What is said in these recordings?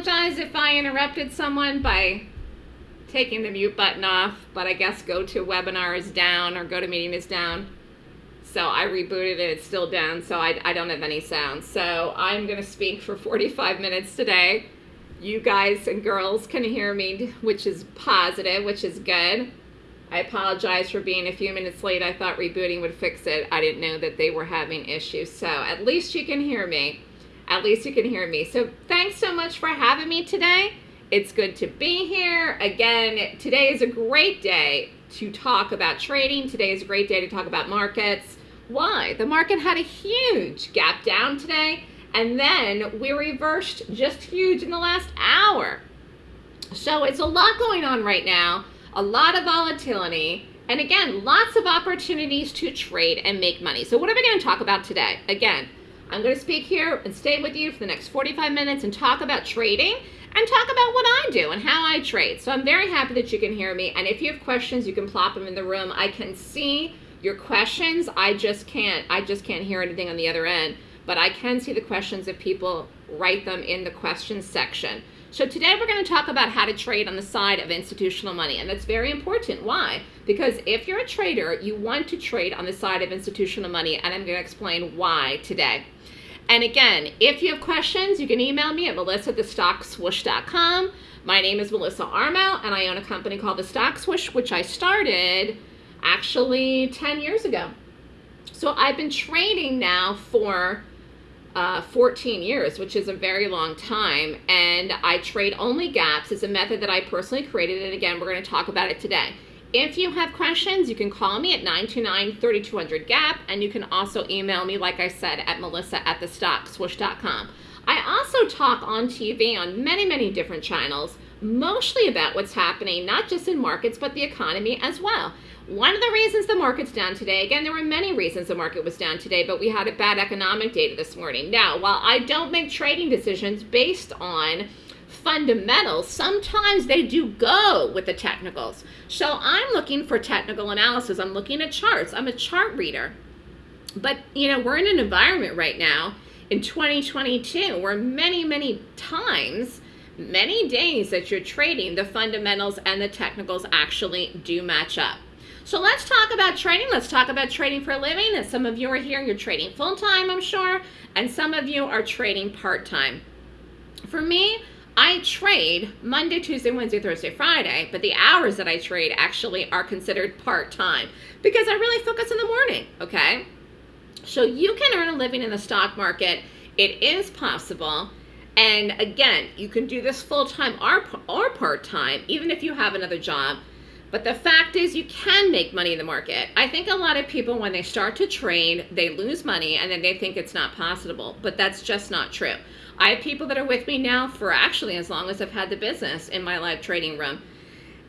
apologize if I interrupted someone by taking the mute button off, but I guess GoToWebinar is down or GoToMeeting is down. So I rebooted it, it's still down, so I, I don't have any sound. So I'm gonna speak for 45 minutes today. You guys and girls can hear me, which is positive, which is good. I apologize for being a few minutes late. I thought rebooting would fix it. I didn't know that they were having issues. So at least you can hear me. At least you can hear me. So thanks so much for having me today. It's good to be here. Again, today is a great day to talk about trading. Today is a great day to talk about markets. Why? The market had a huge gap down today, and then we reversed just huge in the last hour. So it's a lot going on right now a lot of volatility, and again, lots of opportunities to trade and make money. So what am I going to talk about today? Again, I'm going to speak here and stay with you for the next 45 minutes and talk about trading and talk about what I do and how I trade. So I'm very happy that you can hear me. And if you have questions, you can plop them in the room. I can see your questions. I just can't, I just can't hear anything on the other end, but I can see the questions if people write them in the questions section. So today we're going to talk about how to trade on the side of institutional money. And that's very important. Why? Because if you're a trader, you want to trade on the side of institutional money. And I'm going to explain why today. And again, if you have questions, you can email me at melissa at thestockswoosh.com. My name is Melissa Armo, and I own a company called The Stock Swoosh, which I started actually 10 years ago. So I've been trading now for uh, 14 years, which is a very long time. And I trade only gaps. It's a method that I personally created. And again, we're going to talk about it today. If you have questions, you can call me at 929-3200-GAP. And you can also email me, like I said, at melissa at the thestockswoosh.com. I also talk on TV on many, many different channels, mostly about what's happening, not just in markets, but the economy as well. One of the reasons the market's down today, again, there were many reasons the market was down today, but we had a bad economic data this morning. Now, while I don't make trading decisions based on fundamentals, sometimes they do go with the technicals. So I'm looking for technical analysis. I'm looking at charts. I'm a chart reader. But, you know, we're in an environment right now in 2022 where many, many times many days that you're trading, the fundamentals and the technicals actually do match up. So let's talk about trading. Let's talk about trading for a living. And some of you are here, and you're trading full-time, I'm sure, and some of you are trading part-time. For me, I trade Monday, Tuesday, Wednesday, Thursday, Friday, but the hours that I trade actually are considered part-time because I really focus in the morning, okay? So you can earn a living in the stock market. It is possible. And again, you can do this full-time or, or part-time, even if you have another job. But the fact is you can make money in the market. I think a lot of people, when they start to trade, they lose money and then they think it's not possible. But that's just not true. I have people that are with me now for actually as long as I've had the business in my live trading room.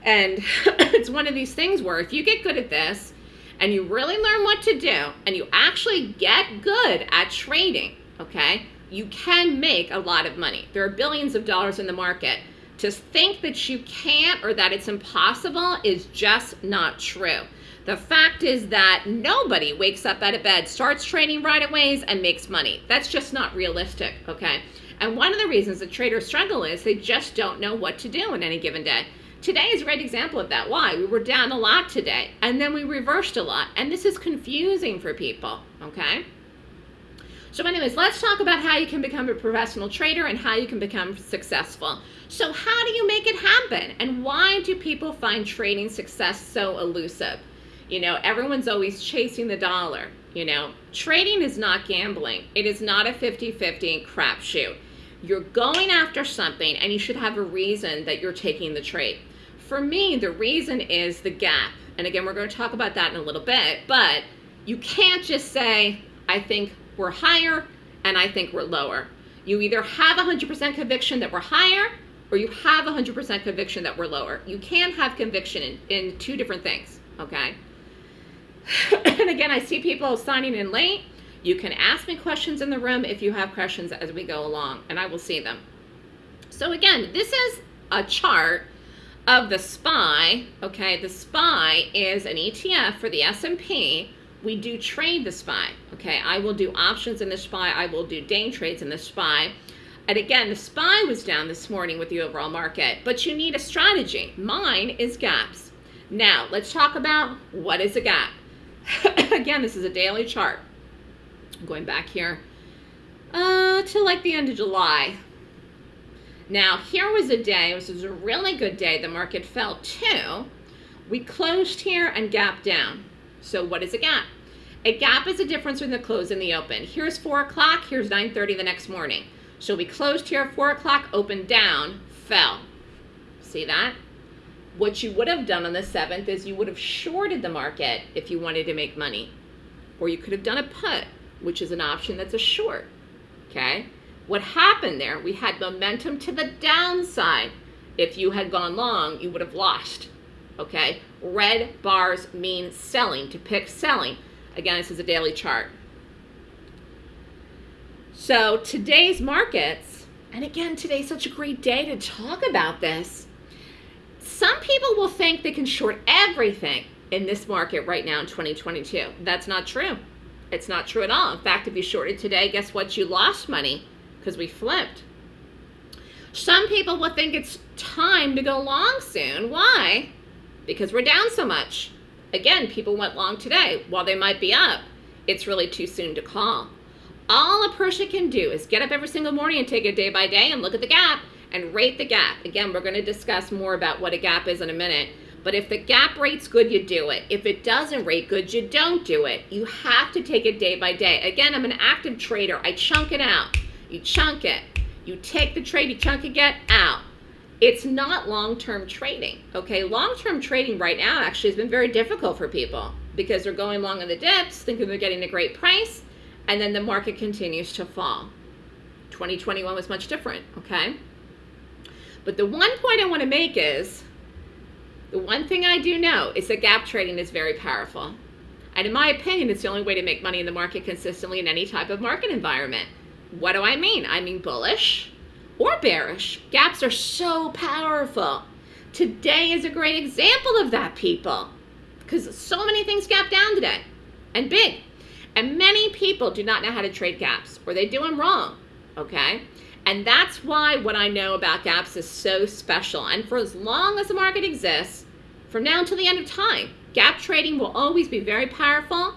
And it's one of these things where if you get good at this and you really learn what to do and you actually get good at trading, okay, you can make a lot of money. There are billions of dollars in the market. To think that you can't or that it's impossible is just not true. The fact is that nobody wakes up out of bed, starts trading right away, and makes money. That's just not realistic, okay? And one of the reasons that traders struggle is they just don't know what to do in any given day. Today is a great example of that. Why? We were down a lot today, and then we reversed a lot. And this is confusing for people, okay? So anyways, let's talk about how you can become a professional trader and how you can become successful. So how do you make it happen? And why do people find trading success so elusive? You know, everyone's always chasing the dollar. You know, trading is not gambling. It is not a 50-50 crapshoot. You're going after something and you should have a reason that you're taking the trade. For me, the reason is the gap. And again, we're going to talk about that in a little bit, but you can't just say, I think we're higher and I think we're lower. You either have 100% conviction that we're higher or you have 100% conviction that we're lower. You can have conviction in, in two different things, okay? and again, I see people signing in late. You can ask me questions in the room if you have questions as we go along, and I will see them. So again, this is a chart of the SPY, okay? The SPY is an ETF for the S&P. We do trade the SPY, okay? I will do options in the SPY. I will do day trades in the SPY. And again, the SPY was down this morning with the overall market, but you need a strategy. Mine is gaps. Now, let's talk about what is a gap. again, this is a daily chart. I'm going back here uh, to like the end of July. Now, here was a day, this was a really good day. The market fell too. We closed here and gap down. So what is a gap? A gap is a difference between the close and the open. Here's 4 o'clock, here's 9.30 the next morning. So we closed here at 4 o'clock, opened down, fell. See that? What you would have done on the 7th is you would have shorted the market if you wanted to make money. Or you could have done a put, which is an option that's a short. Okay? What happened there, we had momentum to the downside. If you had gone long, you would have lost. Okay? Red bars mean selling, to pick selling. Again, this is a daily chart. So today's markets, and again, today's such a great day to talk about this. Some people will think they can short everything in this market right now in 2022. That's not true. It's not true at all. In fact, if you shorted today, guess what? You lost money because we flipped. Some people will think it's time to go long soon. Why? Because we're down so much. Again, people went long today. While they might be up, it's really too soon to call. All a person can do is get up every single morning and take it day by day and look at the gap and rate the gap. Again, we're going to discuss more about what a gap is in a minute. But if the gap rates good, you do it. If it doesn't rate good, you don't do it. You have to take it day by day. Again, I'm an active trader. I chunk it out. You chunk it. You take the trade, you chunk it, get out. It's not long-term trading, okay? Long-term trading right now actually has been very difficult for people because they're going long in the dips, thinking they're getting a great price, and then the market continues to fall. 2021 was much different, okay? But the one point I want to make is, the one thing I do know is that gap trading is very powerful. And in my opinion, it's the only way to make money in the market consistently in any type of market environment. What do I mean? I mean bullish or bearish. Gaps are so powerful. Today is a great example of that, people, because so many things gap down today and big. And many people do not know how to trade gaps or they do them wrong, okay? And that's why what I know about gaps is so special. And for as long as the market exists, from now until the end of time, gap trading will always be very powerful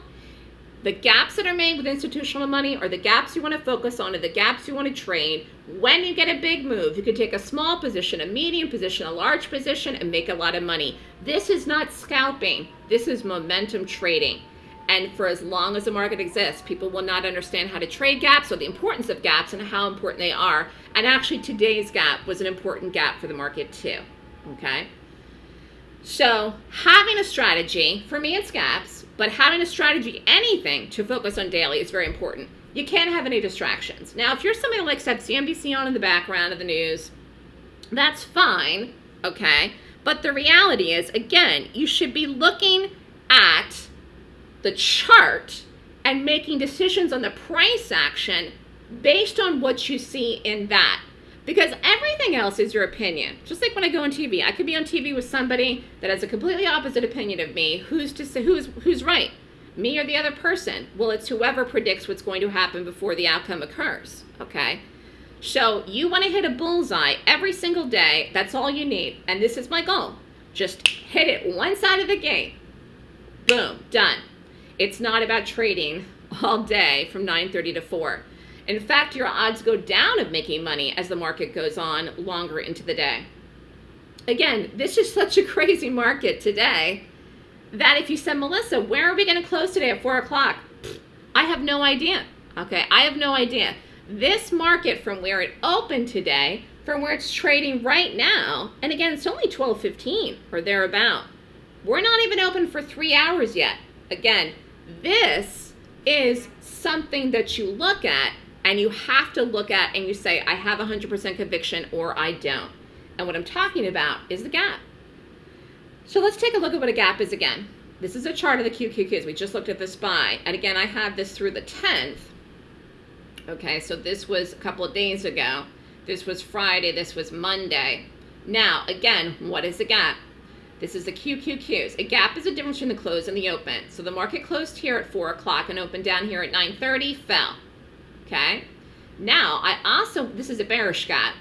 the gaps that are made with institutional money are the gaps you want to focus on, are the gaps you want to trade. When you get a big move, you can take a small position, a medium position, a large position, and make a lot of money. This is not scalping. This is momentum trading. And for as long as the market exists, people will not understand how to trade gaps or the importance of gaps and how important they are. And actually, today's gap was an important gap for the market too. Okay? So, having a strategy, for me, it's gaps but having a strategy, anything to focus on daily is very important. You can't have any distractions. Now, if you're somebody who likes to have CNBC on in the background of the news, that's fine, okay? But the reality is, again, you should be looking at the chart and making decisions on the price action based on what you see in that. Because everything else is your opinion. Just like when I go on TV, I could be on TV with somebody that has a completely opposite opinion of me. Who's to say who's who's right? Me or the other person? Well, it's whoever predicts what's going to happen before the outcome occurs. Okay? So you want to hit a bullseye every single day. That's all you need. And this is my goal. Just hit it one side of the game. Boom, done. It's not about trading all day from 9:30 to 4. In fact, your odds go down of making money as the market goes on longer into the day. Again, this is such a crazy market today that if you said, Melissa, where are we going to close today at 4 o'clock? I have no idea. Okay, I have no idea. This market from where it opened today, from where it's trading right now, and again, it's only 12.15 or thereabout. We're not even open for three hours yet. Again, this is something that you look at and you have to look at and you say, I have 100% conviction or I don't. And what I'm talking about is the gap. So let's take a look at what a gap is again. This is a chart of the QQQs. We just looked at the SPY. And again, I have this through the 10th. Okay, so this was a couple of days ago. This was Friday. This was Monday. Now, again, what is a gap? This is the QQQs. A gap is a difference between the close and the open. So the market closed here at 4 o'clock and opened down here at 9.30, fell okay? Now, I also, this is a bearish gap.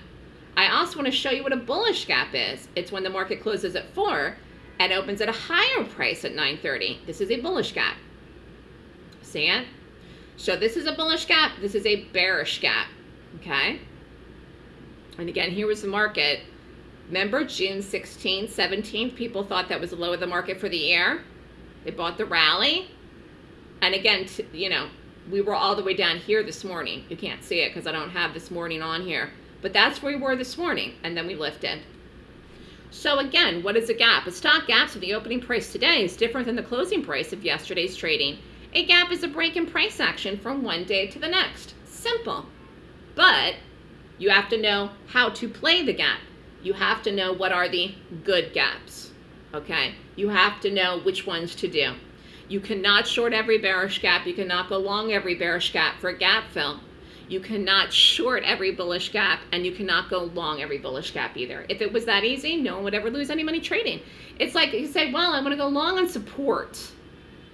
I also want to show you what a bullish gap is. It's when the market closes at 4 and opens at a higher price at 9.30. This is a bullish gap. See it? So this is a bullish gap. This is a bearish gap. Okay? And again, here was the market. Remember June 16th, 17th, people thought that was the low of the market for the year. They bought the rally. And again, you know, we were all the way down here this morning. You can't see it because I don't have this morning on here. But that's where we were this morning. And then we lifted. So again, what is a gap? A stock gap so the opening price today is different than the closing price of yesterday's trading. A gap is a break in price action from one day to the next. Simple. But you have to know how to play the gap. You have to know what are the good gaps. Okay? You have to know which ones to do. You cannot short every bearish gap. You cannot go long every bearish gap for a gap fill. You cannot short every bullish gap and you cannot go long every bullish gap either. If it was that easy, no one would ever lose any money trading. It's like you say, well, I want to go long on support.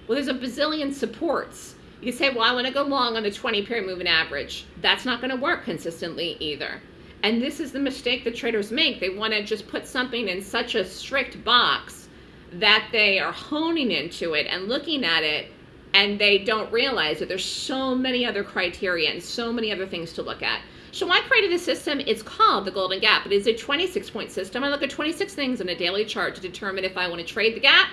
Well, there's a bazillion supports. You say, well, I want to go long on the 20 period moving average. That's not going to work consistently either. And this is the mistake that traders make. They want to just put something in such a strict box that they are honing into it and looking at it and they don't realize that there's so many other criteria and so many other things to look at. So I created a system, it's called the Golden Gap. It is a 26 point system. I look at 26 things in a daily chart to determine if I want to trade the gap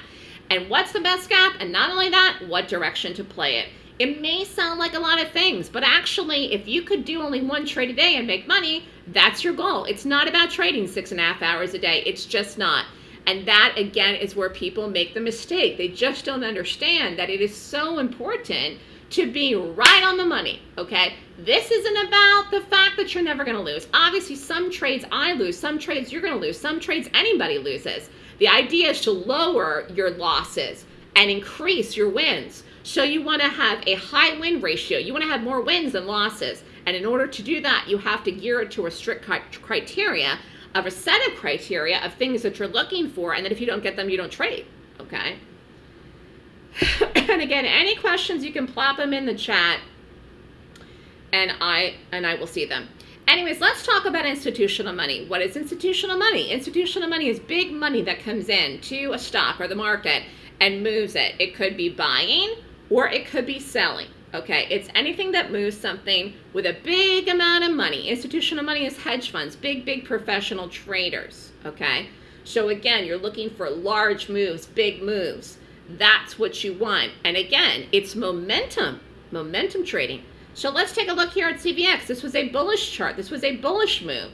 and what's the best gap, and not only that, what direction to play it. It may sound like a lot of things, but actually, if you could do only one trade a day and make money, that's your goal. It's not about trading six and a half hours a day. It's just not. And that, again, is where people make the mistake. They just don't understand that it is so important to be right on the money, okay? This isn't about the fact that you're never going to lose. Obviously, some trades I lose, some trades you're going to lose, some trades anybody loses. The idea is to lower your losses and increase your wins. So you want to have a high win ratio. You want to have more wins than losses. And in order to do that, you have to gear it to a strict criteria of a set of criteria of things that you're looking for. And then if you don't get them, you don't trade. Okay. and again, any questions, you can plop them in the chat and I and I will see them. Anyways, let's talk about institutional money. What is institutional money? Institutional money is big money that comes in to a stock or the market and moves it. It could be buying or it could be selling. Okay, it's anything that moves something with a big amount of money. Institutional money is hedge funds, big, big professional traders. Okay, so again, you're looking for large moves, big moves. That's what you want. And again, it's momentum, momentum trading. So let's take a look here at CVX. This was a bullish chart. This was a bullish move.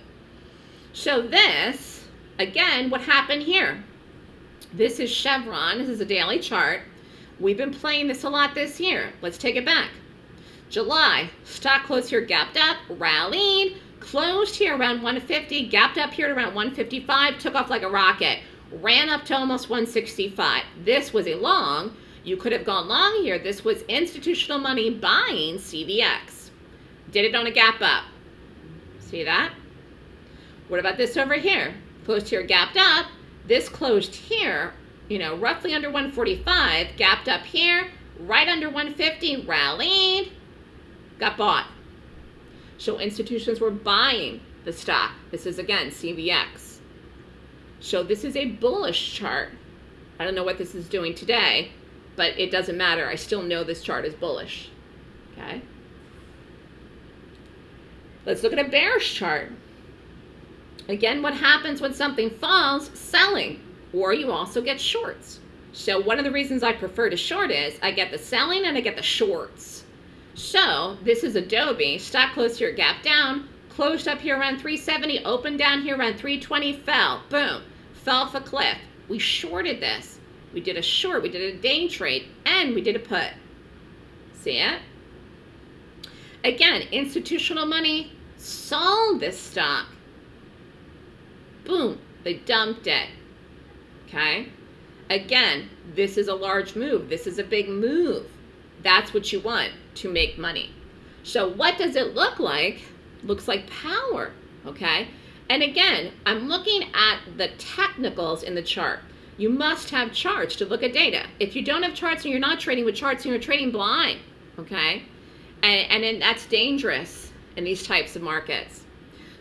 So this, again, what happened here? This is Chevron. This is a daily chart. We've been playing this a lot this year. Let's take it back. July, stock closed here, gapped up, rallied, closed here around 150, gapped up here at around 155, took off like a rocket, ran up to almost 165. This was a long. You could have gone long here. This was institutional money buying CVX. Did it on a gap up. See that? What about this over here? Closed here, gapped up. This closed here you know, roughly under 145, gapped up here, right under 150, rallied, got bought. So institutions were buying the stock. This is again CVX. So this is a bullish chart. I don't know what this is doing today, but it doesn't matter. I still know this chart is bullish. Okay. Let's look at a bearish chart. Again, what happens when something falls? Selling or you also get shorts. So one of the reasons I prefer to short is I get the selling and I get the shorts. So this is Adobe, stock closed here, gap down, closed up here around 370, opened down here around 320, fell, boom, fell off a cliff. We shorted this. We did a short, we did a day trade, and we did a put. See it? Again, institutional money sold this stock. Boom, they dumped it okay? Again, this is a large move. This is a big move. That's what you want to make money. So what does it look like? Looks like power, okay? And again, I'm looking at the technicals in the chart. You must have charts to look at data. If you don't have charts and you're not trading with charts you're trading blind, okay? And, and then that's dangerous. in these types of markets.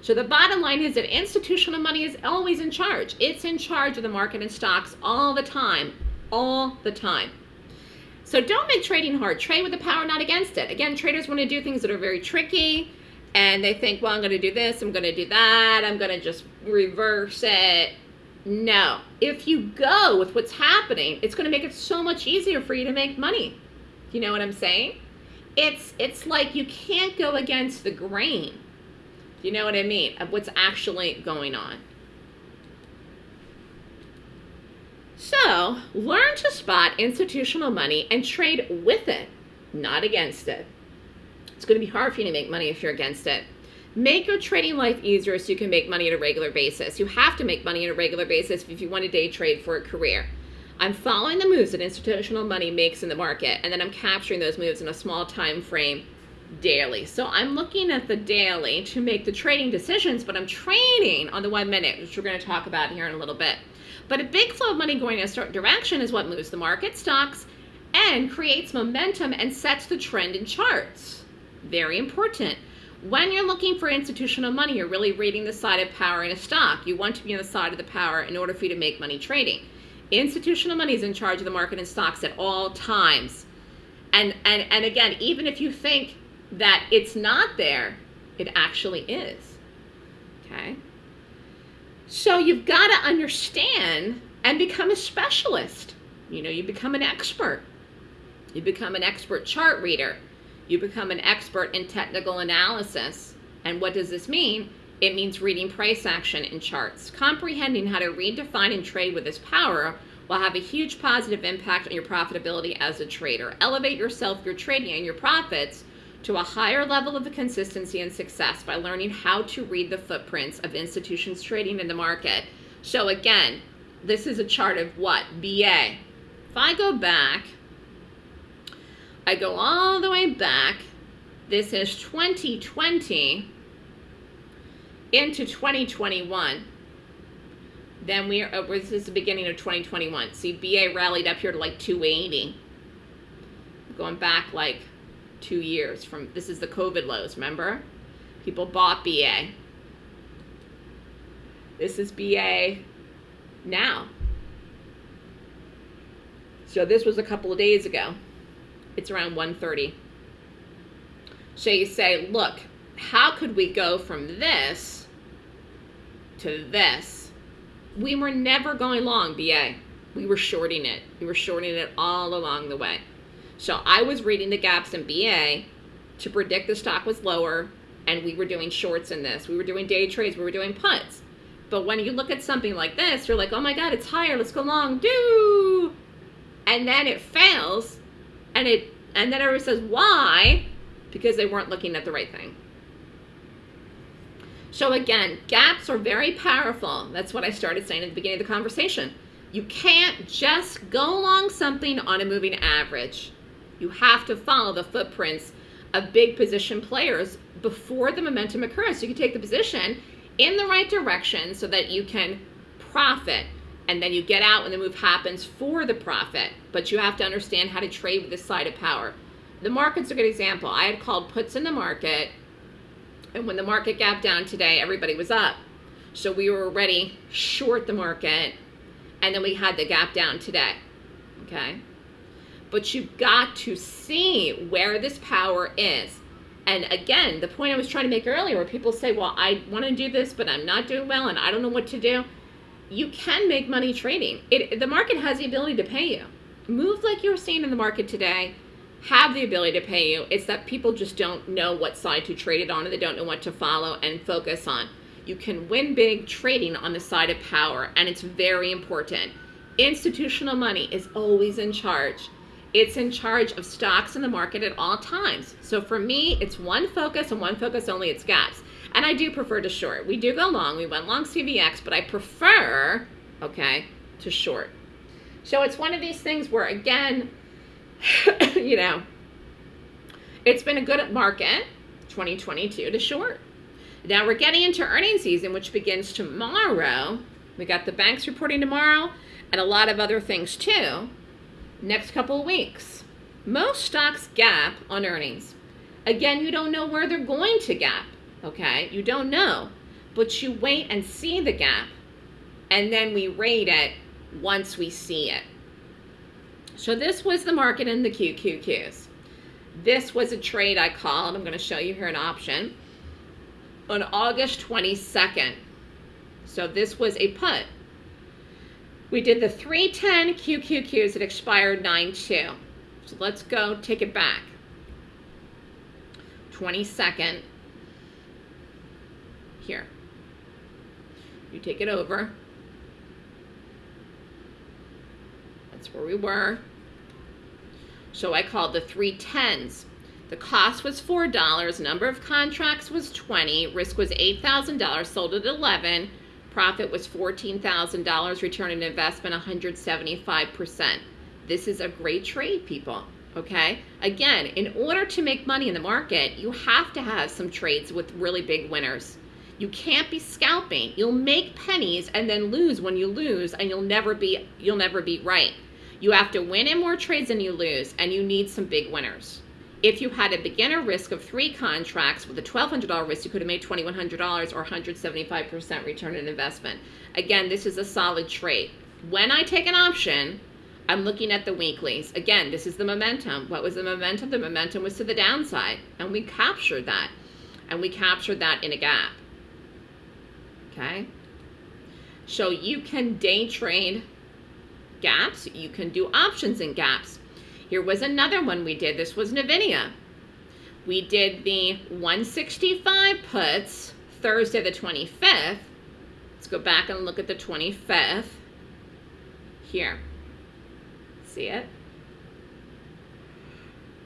So the bottom line is that institutional money is always in charge. It's in charge of the market and stocks all the time, all the time. So don't make trading hard. Trade with the power, not against it. Again, traders want to do things that are very tricky and they think, well, I'm going to do this, I'm going to do that, I'm going to just reverse it. No. If you go with what's happening, it's going to make it so much easier for you to make money. You know what I'm saying? It's it's like you can't go against the grain. You know what I mean? Of what's actually going on. So, learn to spot institutional money and trade with it, not against it. It's going to be hard for you to make money if you're against it. Make your trading life easier so you can make money on a regular basis. You have to make money on a regular basis if you want to day trade for a career. I'm following the moves that institutional money makes in the market, and then I'm capturing those moves in a small time frame daily. So I'm looking at the daily to make the trading decisions, but I'm trading on the one minute, which we're going to talk about here in a little bit. But a big flow of money going in a certain direction is what moves the market, stocks, and creates momentum and sets the trend in charts. Very important. When you're looking for institutional money, you're really reading the side of power in a stock. You want to be on the side of the power in order for you to make money trading. Institutional money is in charge of the market and stocks at all times. And, and, and again, even if you think that it's not there, it actually is. Okay? So you've got to understand and become a specialist. You know, you become an expert. You become an expert chart reader. You become an expert in technical analysis. And what does this mean? It means reading price action in charts. Comprehending how to read, define, and trade with this power will have a huge positive impact on your profitability as a trader. Elevate yourself, your trading, and your profits to a higher level of consistency and success by learning how to read the footprints of institutions trading in the market. So again, this is a chart of what? BA. If I go back, I go all the way back, this is 2020 into 2021. Then we are, oh, this is the beginning of 2021. See, BA rallied up here to like 280. Going back like two years from, this is the COVID lows, remember? People bought BA. This is BA now. So this was a couple of days ago. It's around 130. So you say, look, how could we go from this to this? We were never going long, BA. We were shorting it. We were shorting it all along the way. So I was reading the gaps in BA to predict the stock was lower, and we were doing shorts in this. We were doing day trades. We were doing puts. But when you look at something like this, you're like, oh my God, it's higher. Let's go long. Do. And then it fails, and it and then everyone says, why? Because they weren't looking at the right thing. So again, gaps are very powerful. That's what I started saying at the beginning of the conversation. You can't just go along something on a moving average. You have to follow the footprints of big position players before the momentum occurs. So you can take the position in the right direction so that you can profit and then you get out when the move happens for the profit. But you have to understand how to trade with this side of power. The market's a good example. I had called puts in the market and when the market gapped down today, everybody was up. So we were already short the market, and then we had the gap down today. Okay? But you've got to see where this power is. And again, the point I was trying to make earlier, where people say, well, I want to do this, but I'm not doing well, and I don't know what to do. You can make money trading. It, the market has the ability to pay you. Move like you're seeing in the market today have the ability to pay you. It's that people just don't know what side to trade it on, or they don't know what to follow and focus on. You can win big trading on the side of power, and it's very important. Institutional money is always in charge. It's in charge of stocks in the market at all times. So for me, it's one focus and one focus only, it's gaps. And I do prefer to short. We do go long. We went long CVX, but I prefer, okay, to short. So it's one of these things where, again, you know, it's been a good market, 2022 to short. Now we're getting into earnings season, which begins tomorrow. We got the banks reporting tomorrow and a lot of other things too. Next couple of weeks. Most stocks gap on earnings. Again, you don't know where they're going to gap, okay? You don't know. But you wait and see the gap, and then we rate it once we see it. So this was the market in the QQQs. This was a trade I called. I'm going to show you here an option on August 22nd. So this was a put. We did the 310 QQQs that expired 9-2. So let's go take it back. 22nd. Here. You take it over. That's where we were. So I called the 310s. The cost was $4, number of contracts was 20, risk was $8,000, sold at 11, profit was $14,000, return on investment 175%. This is a great trade, people, okay? Again, in order to make money in the market, you have to have some trades with really big winners. You can't be scalping. You'll make pennies and then lose when you lose and you'll never be you'll never be right. You have to win in more trades than you lose and you need some big winners if you had a beginner risk of three contracts with a $1,200 risk, you could have made $2,100 or 175% return on investment. Again, this is a solid trade. When I take an option, I'm looking at the weeklies. Again, this is the momentum. What was the momentum? The momentum was to the downside, and we captured that. And we captured that in a gap. Okay? So you can day trade gaps. You can do options in gaps. Here was another one we did. This was Nvidia. We did the 165 puts Thursday the 25th. Let's go back and look at the 25th. Here. See it?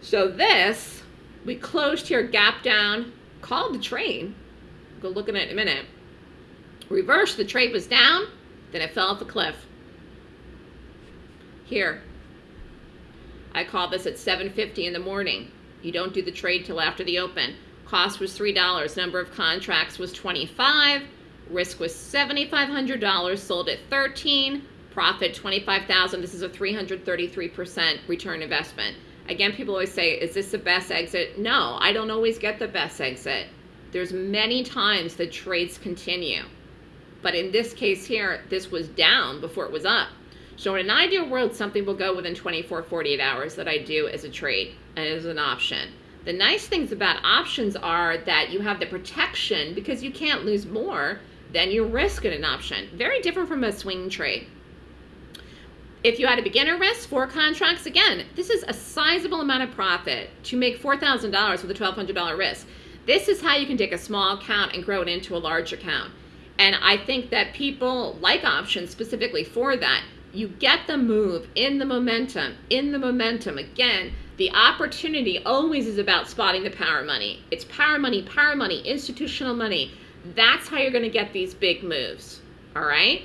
So this, we closed here, gap down, called the train. Go look at it in a minute. Reverse, the trade was down, then it fell off a cliff. Here, I call this at 7.50 in the morning. You don't do the trade till after the open. Cost was $3. Number of contracts was 25. Risk was $7,500. Sold at 13. Profit 25,000. This is a 333% return investment. Again, people always say, is this the best exit? No, I don't always get the best exit. There's many times the trades continue. But in this case here, this was down before it was up. So in an ideal world, something will go within 24, 48 hours that I do as a trade and as an option. The nice things about options are that you have the protection because you can't lose more than your risk in an option. Very different from a swing trade. If you had a beginner risk, four contracts, again, this is a sizable amount of profit to make $4,000 with a $1,200 risk. This is how you can take a small account and grow it into a large account. And I think that people like options specifically for that you get the move in the momentum, in the momentum. Again, the opportunity always is about spotting the power money. It's power money, power money, institutional money. That's how you're going to get these big moves. All right?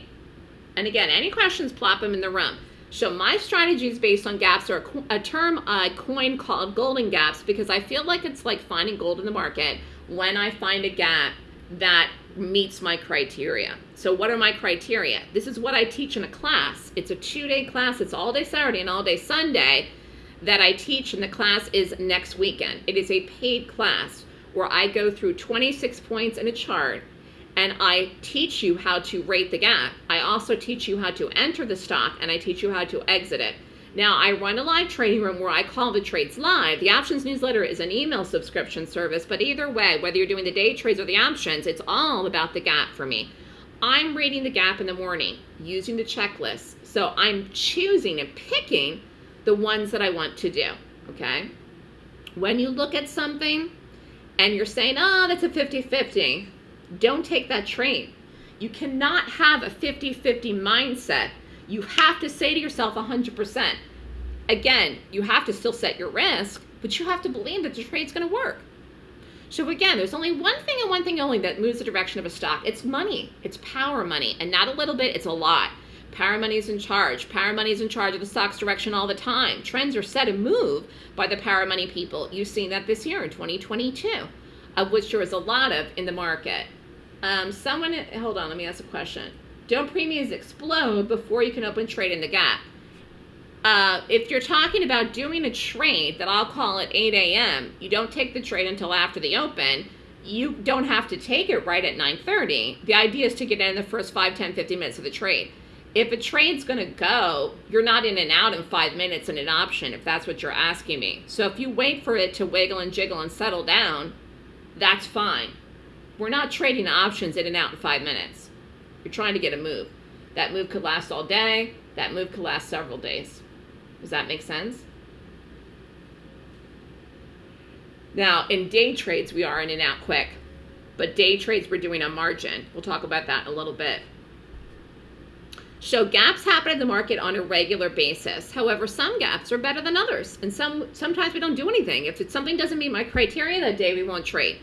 And again, any questions, plop them in the room. So my strategy is based on gaps or a, term I coined called golden gaps because I feel like it's like finding gold in the market when I find a gap that meets my criteria. So what are my criteria? This is what I teach in a class. It's a two-day class. It's all day Saturday and all day Sunday that I teach and the class is next weekend. It is a paid class where I go through 26 points in a chart and I teach you how to rate the gap. I also teach you how to enter the stock and I teach you how to exit it. Now, I run a live trading room where I call the trades live. The options newsletter is an email subscription service, but either way, whether you're doing the day trades or the options, it's all about the gap for me. I'm reading the gap in the morning using the checklist. So I'm choosing and picking the ones that I want to do, okay? When you look at something and you're saying, oh, that's a 50-50, don't take that trade. You cannot have a 50-50 mindset you have to say to yourself 100%. Again, you have to still set your risk, but you have to believe that the trade's going to work. So again, there's only one thing and one thing only that moves the direction of a stock. It's money. It's power money. And not a little bit, it's a lot. Power money is in charge. Power money is in charge of the stock's direction all the time. Trends are set and move by the power money people. You've seen that this year in 2022, of which there is a lot of in the market. Um, someone, hold on, let me ask a question. Don't premiums explode before you can open trade in the gap? Uh, if you're talking about doing a trade that I'll call at 8 a.m., you don't take the trade until after the open. You don't have to take it right at 9:30. The idea is to get in the first 5, 10, 15 minutes of the trade. If a trade's going to go, you're not in and out in five minutes in an option if that's what you're asking me. So if you wait for it to wiggle and jiggle and settle down, that's fine. We're not trading options in and out in five minutes. You're trying to get a move. That move could last all day. That move could last several days. Does that make sense? Now, in day trades, we are in and out quick. But day trades, we're doing a margin. We'll talk about that in a little bit. So gaps happen in the market on a regular basis. However, some gaps are better than others. And some sometimes we don't do anything. If it's, something doesn't meet my criteria that day, we won't trade.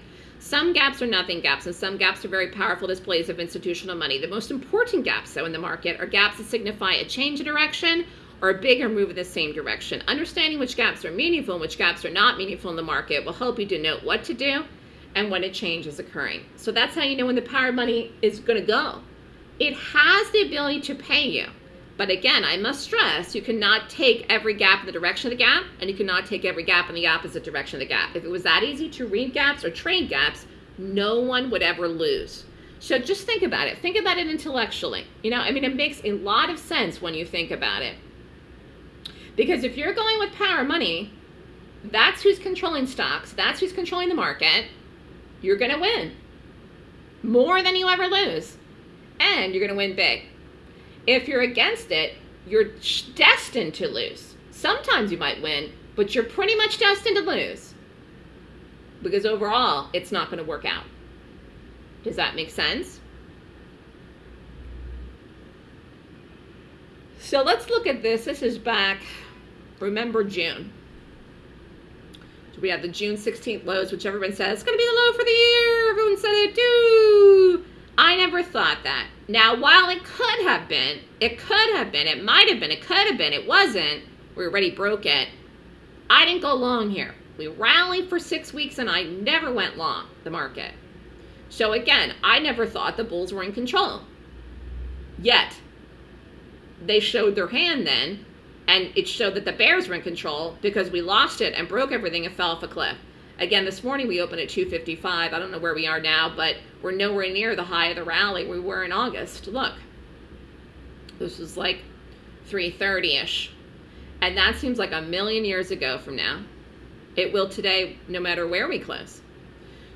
Some gaps are nothing gaps, and some gaps are very powerful displays of institutional money. The most important gaps, though, in the market are gaps that signify a change in direction or a bigger move in the same direction. Understanding which gaps are meaningful and which gaps are not meaningful in the market will help you to note what to do and when a change is occurring. So that's how you know when the power of money is going to go. It has the ability to pay you. But again, I must stress, you cannot take every gap in the direction of the gap, and you cannot take every gap in the opposite direction of the gap. If it was that easy to read gaps or trade gaps, no one would ever lose. So just think about it. Think about it intellectually. You know, I mean, it makes a lot of sense when you think about it. Because if you're going with power money, that's who's controlling stocks, that's who's controlling the market, you're going to win more than you ever lose and you're going to win big. If you're against it, you're destined to lose. Sometimes you might win, but you're pretty much destined to lose because overall, it's not going to work out. Does that make sense? So let's look at this. This is back, remember June. So we have the June 16th lows, which everyone says it's going to be the low for the year. Everyone said it too. I never thought that. Now, while it could have been, it could have been, it might have been, it could have been, it wasn't, we already broke it. I didn't go long here. We rallied for six weeks and I never went long the market. So again, I never thought the bulls were in control. Yet, they showed their hand then, and it showed that the bears were in control because we lost it and broke everything and fell off a cliff. Again, this morning we opened at 255. I don't know where we are now, but we're nowhere near the high of the rally we were in August. Look, this was like 330-ish. And that seems like a million years ago from now. It will today, no matter where we close.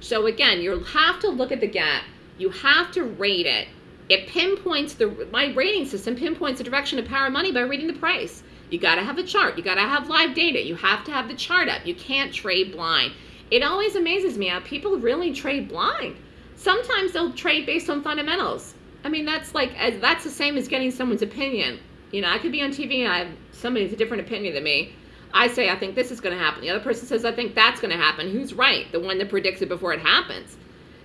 So again, you have to look at the gap. You have to rate it. It pinpoints the, my rating system pinpoints the direction of power money by reading the price. You got to have a chart. You got to have live data. You have to have the chart up. You can't trade blind it always amazes me how people really trade blind. Sometimes they'll trade based on fundamentals. I mean, that's like, that's the same as getting someone's opinion. You know, I could be on TV and I have somebody with a different opinion than me. I say, I think this is going to happen. The other person says, I think that's going to happen. Who's right? The one that predicts it before it happens.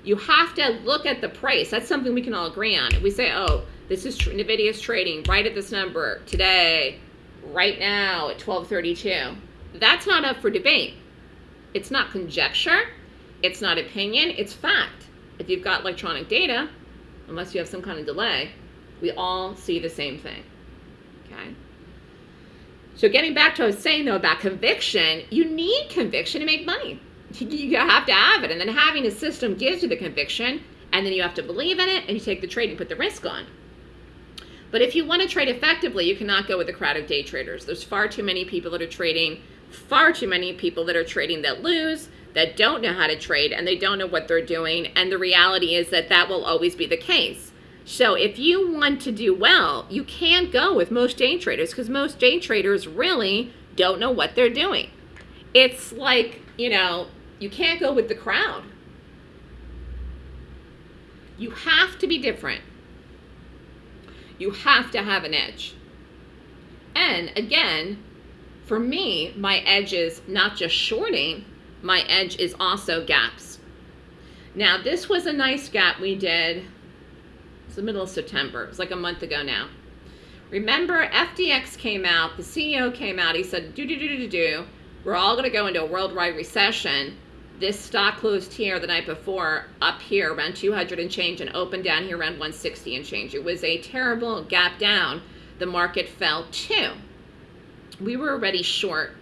You have to look at the price. That's something we can all agree on. If we say, oh, this is NVIDIA's trading right at this number today, right now at 1232, that's not up for debate. It's not conjecture. It's not opinion. It's fact. If you've got electronic data, unless you have some kind of delay, we all see the same thing. Okay? So getting back to what I was saying though about conviction, you need conviction to make money. You have to have it. And then having a system gives you the conviction, and then you have to believe in it, and you take the trade and put the risk on. But if you want to trade effectively, you cannot go with a crowd of day traders. There's far too many people that are trading far too many people that are trading that lose, that don't know how to trade, and they don't know what they're doing. And the reality is that that will always be the case. So if you want to do well, you can't go with most day traders because most day traders really don't know what they're doing. It's like, you know, you can't go with the crowd. You have to be different. You have to have an edge. And again, for me, my edge is not just shorting, my edge is also gaps. Now, this was a nice gap we did. It's the middle of September. It was like a month ago now. Remember, FDX came out, the CEO came out, he said, do, do, do, do, do, do. We're all going to go into a worldwide recession. This stock closed here the night before, up here around 200 and change, and opened down here around 160 and change. It was a terrible gap down. The market fell too. We were already short.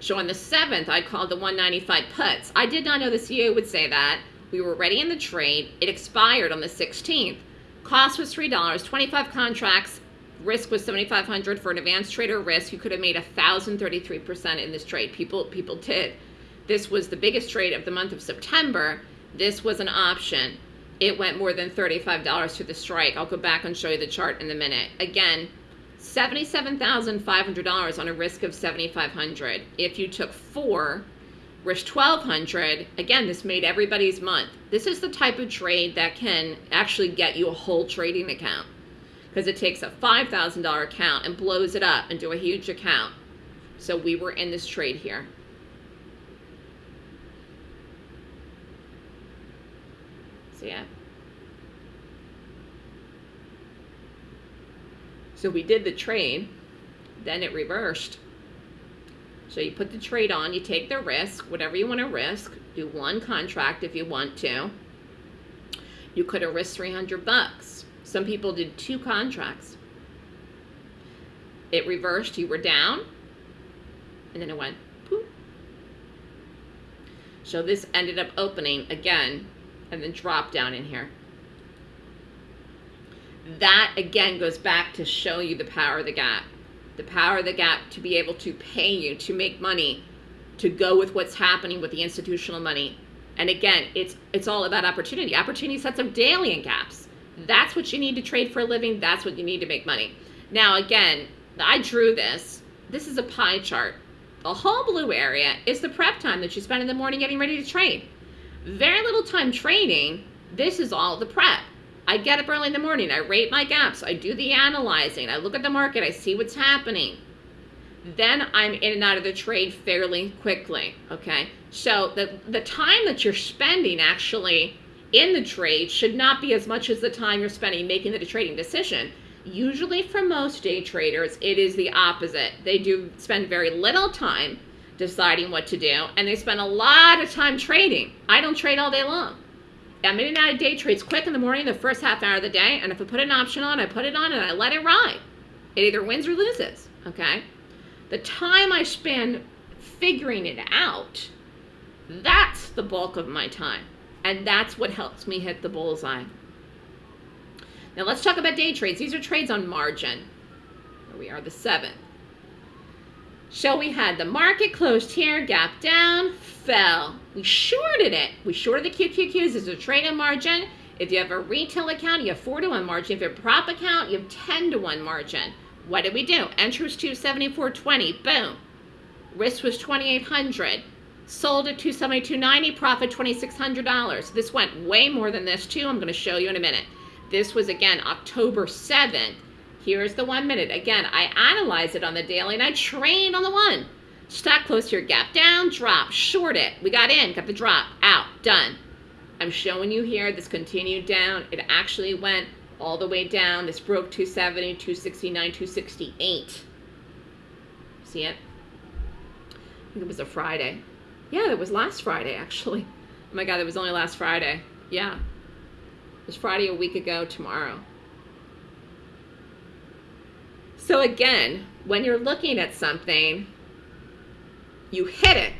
So on the 7th, I called the 195 puts. I did not know the CEO would say that. We were ready in the trade. It expired on the 16th. Cost was $3, 25 contracts. Risk was 7,500 for an advanced trader risk. You could have made 1,033% in this trade. People, people did. This was the biggest trade of the month of September. This was an option. It went more than $35 to the strike. I'll go back and show you the chart in a minute. Again, $77,500 on a risk of 7,500. If you took four, risk 1,200, again, this made everybody's month. This is the type of trade that can actually get you a whole trading account because it takes a $5,000 account and blows it up into a huge account. So we were in this trade here. So yeah. So we did the trade, then it reversed. So you put the trade on, you take the risk, whatever you want to risk, do one contract if you want to. You could have risked 300 bucks. Some people did two contracts. It reversed, you were down, and then it went poof. So this ended up opening again and then dropped down in here that again goes back to show you the power of the gap. The power of the gap to be able to pay you, to make money, to go with what's happening with the institutional money. And again, it's it's all about opportunity. Opportunity sets up daily in gaps. That's what you need to trade for a living. That's what you need to make money. Now, again, I drew this. This is a pie chart. The whole blue area is the prep time that you spend in the morning getting ready to trade. Very little time trading. This is all the prep. I get up early in the morning, I rate my gaps, I do the analyzing, I look at the market, I see what's happening. Then I'm in and out of the trade fairly quickly, okay? So the, the time that you're spending actually in the trade should not be as much as the time you're spending making the trading decision. Usually for most day traders, it is the opposite. They do spend very little time deciding what to do, and they spend a lot of time trading. I don't trade all day long. I'm in and out of day trades quick in the morning, the first half hour of the day, and if I put an option on, I put it on and I let it ride. It either wins or loses, okay? The time I spend figuring it out, that's the bulk of my time. And that's what helps me hit the bullseye. Now let's talk about day trades. These are trades on margin. Here we are, the seventh. So we had the market closed here, gap down, fell. We shorted it. We shorted the QQQs as a trade margin. If you have a retail account, you have 4 to 1 margin. If you have a prop account, you have 10 to 1 margin. What did we do? Entry was 274.20. Boom. Risk was 2800 Sold at 272.90. Profit $2,600. This went way more than this too. I'm going to show you in a minute. This was again October 7th. Here's the one minute. Again, I analyze it on the daily and I train on the one. Stock close to your gap down, drop, short it. We got in, got the drop, out, done. I'm showing you here, this continued down. It actually went all the way down. This broke 270, 269, 268. See it? I think it was a Friday. Yeah, it was last Friday, actually. Oh my God, it was only last Friday. Yeah. It was Friday a week ago tomorrow. So again, when you're looking at something, you hit it.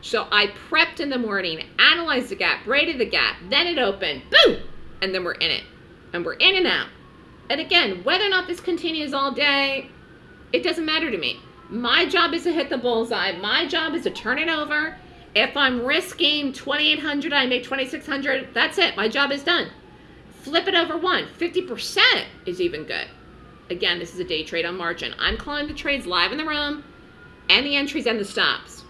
So I prepped in the morning, analyzed the gap, rated the gap, then it opened, boom, and then we're in it. And we're in and out. And again, whether or not this continues all day, it doesn't matter to me. My job is to hit the bullseye. My job is to turn it over. If I'm risking 2800 I make 2600 that's it. My job is done. Flip it over one. 50% is even good. Again, this is a day trade on margin. I'm calling the trades live in the room and the entries and the stops.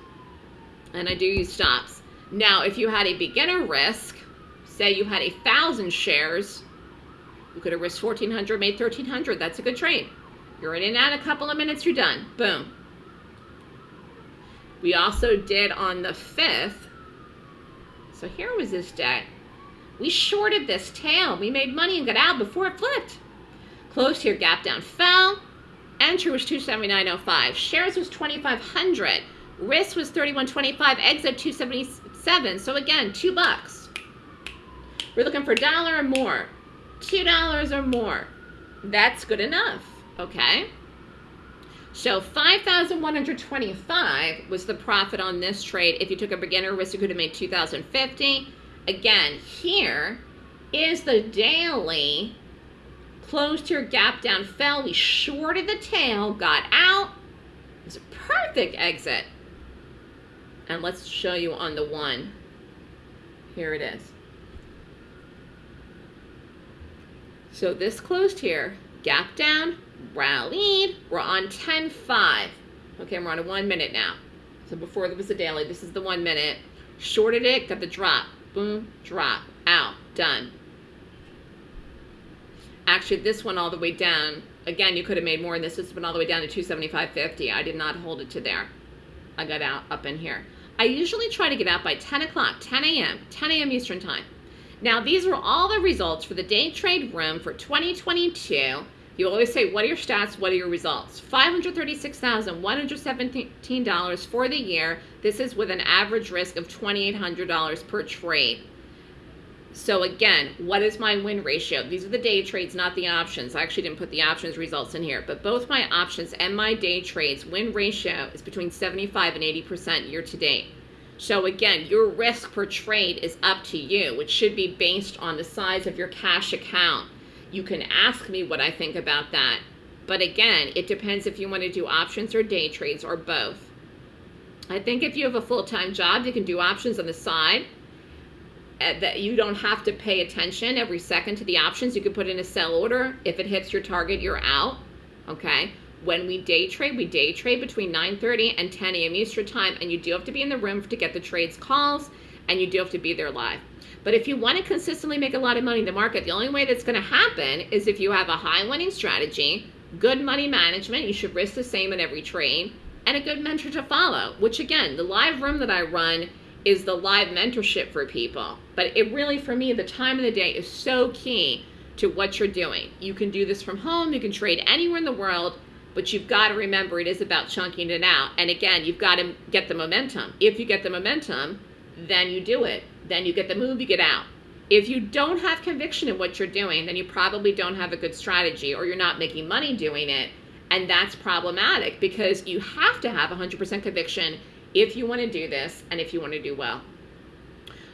And I do use stops. Now, if you had a beginner risk, say you had a thousand shares, you could have risked 1400, made 1300. That's a good trade. You're in and out a couple of minutes, you're done. Boom. We also did on the 5th. So here was this day. We shorted this tail. We made money and got out before it flipped. Closed here, gap down, fell. Entry was 279.05. Shares was 2,500. Risk was 31.25. Exit 277. So again, two bucks. We're looking for a dollar or more. Two dollars or more. That's good enough. Okay. So 5,125 was the profit on this trade. If you took a beginner risk, you could have made 2,050. Again, here is the daily closed here, gap down, fell. We shorted the tail, got out. It was a perfect exit. And let's show you on the one. Here it is. So this closed here, gap down, rallied. We're on 10.5. Okay, we're on a one minute now. So before there was a daily, this is the one minute. Shorted it, got the drop. Boom, drop, out, done. Actually, this one all the way down. Again, you could have made more in this. This went all the way down to 275.50. I did not hold it to there. I got out up in here. I usually try to get out by 10 o'clock, 10 a.m., 10 a.m. Eastern Time. Now, these are all the results for the day trade room for 2022. You always say, what are your stats? What are your results? $536,117 for the year. This is with an average risk of $2,800 per trade. So again, what is my win ratio? These are the day trades, not the options. I actually didn't put the options results in here, but both my options and my day trades win ratio is between 75 and 80% year to date. So again, your risk per trade is up to you, which should be based on the size of your cash account. You can ask me what I think about that. But again, it depends if you want to do options or day trades or both. I think if you have a full-time job, you can do options on the side Uh, that you don't have to pay attention every second to the options. You can put in a sell order. If it hits your target, you're out. Okay. When we day trade, we day trade between 9:30 and 10 a.m. Eastern time, and you do have to be in the room to get the trades calls, and you do have to be there live. But if you want to consistently make a lot of money in the market, the only way that's going to happen is if you have a high winning strategy, good money management. You should risk the same in every trade, and a good mentor to follow. Which again, the live room that I run is the live mentorship for people. But it really, for me, the time of the day is so key to what you're doing. You can do this from home, you can trade anywhere in the world, but you've got to remember it is about chunking it out. And again, you've got to get the momentum. If you get the momentum, then you do it. Then you get the move, you get out. If you don't have conviction in what you're doing, then you probably don't have a good strategy or you're not making money doing it. And that's problematic because you have to have 100% conviction if you want to do this and if you want to do well.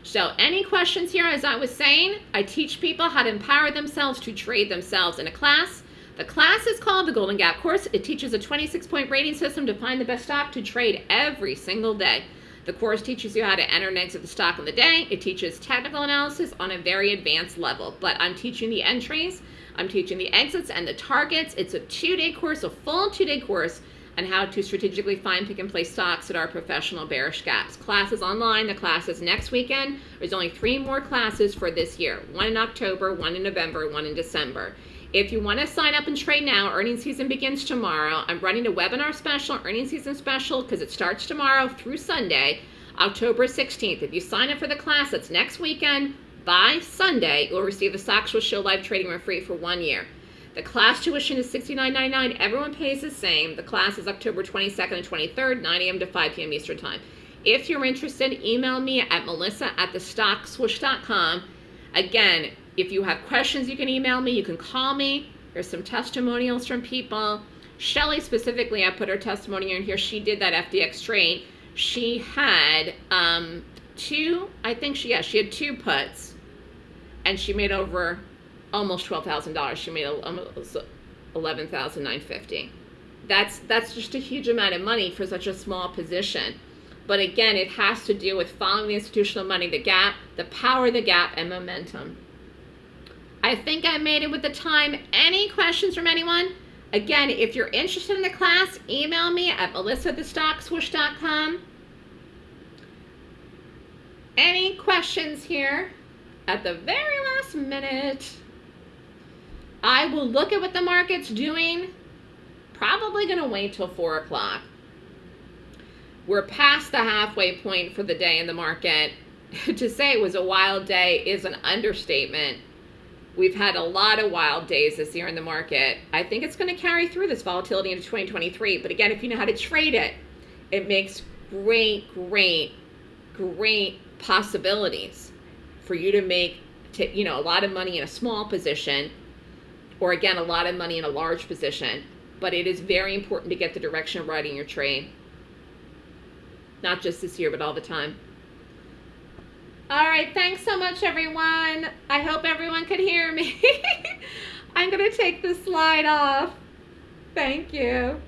So any questions here? As I was saying, I teach people how to empower themselves to trade themselves in a class. The class is called the Golden Gap Course. It teaches a 26-point rating system to find the best stock to trade every single day. The course teaches you how to enter and exit the stock in the day. It teaches technical analysis on a very advanced level, but I'm teaching the entries, I'm teaching the exits and the targets. It's a two-day course, a full two-day course and how to strategically find pick and place stocks that are professional bearish gaps. Classes online, the classes next weekend. There's only three more classes for this year. One in October, one in November, one in December. If you want to sign up and trade now, earnings season begins tomorrow. I'm running a webinar special, earnings season special, because it starts tomorrow through Sunday, October 16th. If you sign up for the class, that's next weekend, by Sunday, you'll receive the Swoosh Show live trading for free for one year. The class tuition is $69.99. Everyone pays the same. The class is October 22nd and 23rd, 9 a.m. to 5 p.m. Eastern Time. If you're interested, email me at melissa at thestockswoosh.com. Again, if you have questions, you can email me. You can call me. There's some testimonials from people. Shelly specifically, I put her testimony in here. She did that FDX trade. She had um, two, I think she, yeah, she had two puts, and she made over almost twelve thousand dollars. She made almost eleven thousand nine fifty. That's that's just a huge amount of money for such a small position. But again, it has to do with following the institutional money, the gap, the power of the gap, and momentum. I think I made it with the time. Any questions from anyone? Again, if you're interested in the class, email me at melissathestockswoosh.com. Any questions here at the very last minute? I will look at what the market's doing. Probably going to wait till 4 o'clock. We're past the halfway point for the day in the market. to say it was a wild day is an understatement. We've had a lot of wild days this year in the market. I think it's going to carry through this volatility into 2023. But again, if you know how to trade it, it makes great, great, great possibilities for you to make, to, you know, a lot of money in a small position or again, a lot of money in a large position. but it is very important to get the direction of riding your train. Not just this year, but all the time. All right, thanks so much, everyone. I hope everyone could hear me. I'm going to take the slide off. Thank you.